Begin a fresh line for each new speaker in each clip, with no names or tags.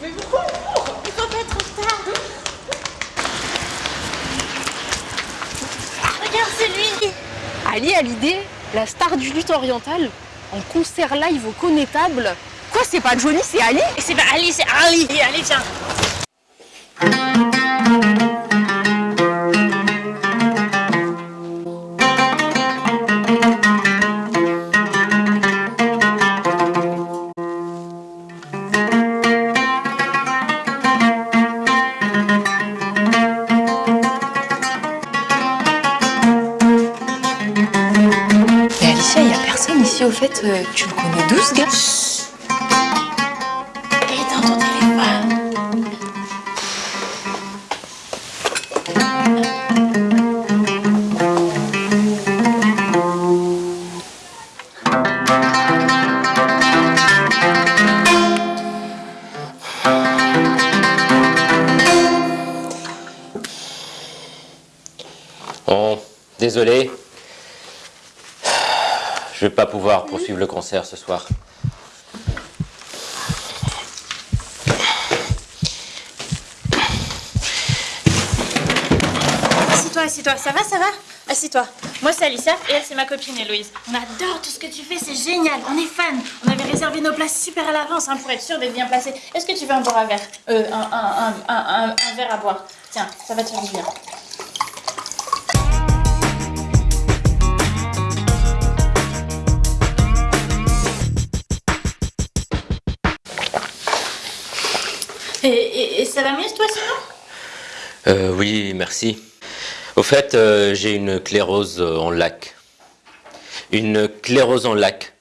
Mais pourquoi
Il faut pas être en retard Ah, Regarde, c'est lui
Ali Hallyday, la star du lutte oriental, en concert live au connétable. Quoi, c'est pas Johnny, c'est Ali
c'est pas Ali, c'est Ali Et Allez, viens
ici au fait. euh, tu le connais d'où ce gars
Il est dans ton téléphone
Bon, désolé. Je vais pas pouvoir poursuivre le concert ce soir.
Assieds-toi, assieds-toi, ça va, ça va? Assieds-toi. Moi, c'est Alicia et elle, c'est ma copine Héloïse. On adore tout ce que tu fais, c'est génial, on est fans. On avait réservé nos places super à l'avance hein, pour être sûr d'être bien placés. Est-ce que tu veux un boire à verre? Euh, un, un, un, un, un- un verre à boire. Tiens, ça va te faire du bien. Et, et- et ça va mieux, toi, sinon
Euh, oui, merci. Au fait, euh, j'ai une clérose euh, en lac. Une clérose en lac.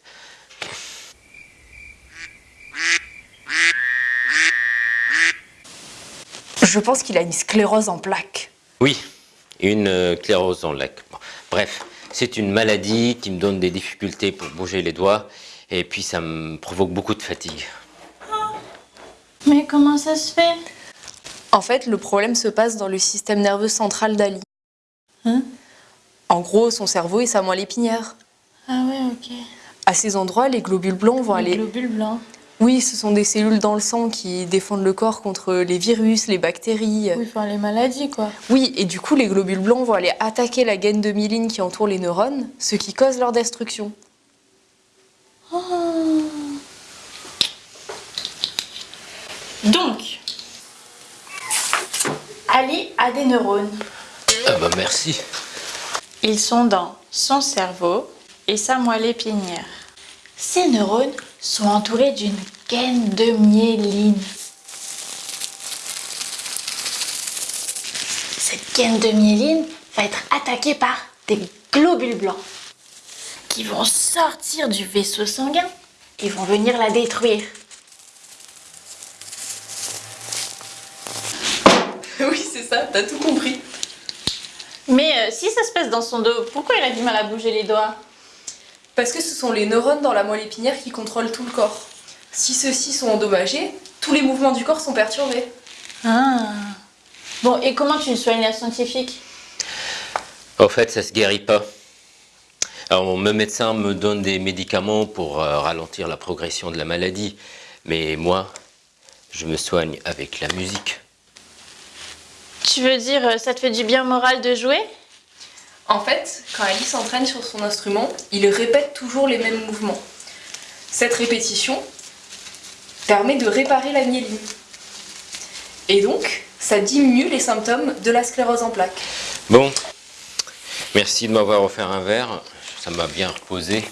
Je pense qu'il a une sclérose en plaques.
Oui, une euh, clérose en lac. Bon, Bref, c'est une maladie qui me donne des difficultés pour bouger les doigts et puis ça me provoque beaucoup de fatigue.
Mais comment ça se fait?
En fait, le problème se passe dans le système nerveux central d'Ali.
Hein?
En gros, son cerveau et sa moelle épinière.
Ah ouais, ok.
À ces endroits, les globules blancs vont
Les
aller.
globules blancs.
Oui, ce sont des cellules dans le sang qui défendent le corps contre les virus, les bactéries.
Oui, enfin les maladies, quoi.
Oui, et du coup, les globules blancs vont aller attaquer la gaine de myéline qui entoure les neurones, ce qui cause leur destruction.
Donc, Ali a des neurones.
Ah bah merci.
Ils sont dans son cerveau et sa moelle épinière. Ces neurones sont entourés d'une gaine de myéline. Cette gaine de myéline va être attaquée par des globules blancs qui vont sortir du vaisseau sanguin et vont venir la détruire.
oui, c'est ça, t'as tout compris.
Mais euh, si ça se passe dans son dos, pourquoi il a du mal à bouger les doigts?
Parce que ce sont les neurones dans la moelle épinière qui contrôlent tout le corps. Si ceux-ci sont endommagés, tous les mouvements du corps sont perturbés.
Ah. Bon, et comment tu le soignes la scientifique?
Au fait, ça se guérit pas. Alors, mon médecin me donne des médicaments pour euh, ralentir la progression de la maladie. Mais moi, je me soigne avec la musique.
Tu veux dire, euh, ça te fait du bien moral de jouer?
En fait, quand Ali s'entraîne sur son instrument, il répète toujours les mêmes mouvements. Cette répétition permet de réparer la myéline. Et donc, ça diminue les symptômes de la sclérose en plaques.
Bon, merci de m'avoir offert un verre. Ça m'a bien reposé.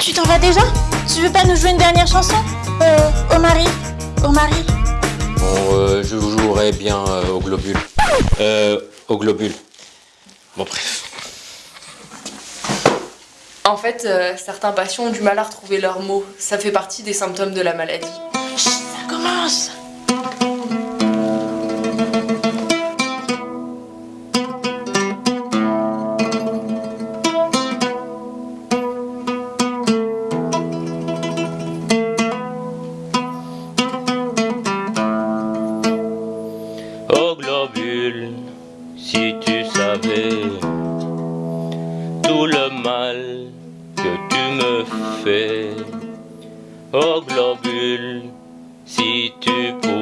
Tu t'en vas déjà? Tu veux pas nous jouer une dernière chanson? Euh, Au mari Au mari
Bon, euh, je vous bien euh, au globule. Euh, au globule. Bon, bref.
En fait, euh, certains patients ont du mal à retrouver leurs mots. Ça fait partie des symptômes de la maladie.
Chut, ça commence si tu
savais tout le mal que tu me fais. Oh globule, si tu pouvais.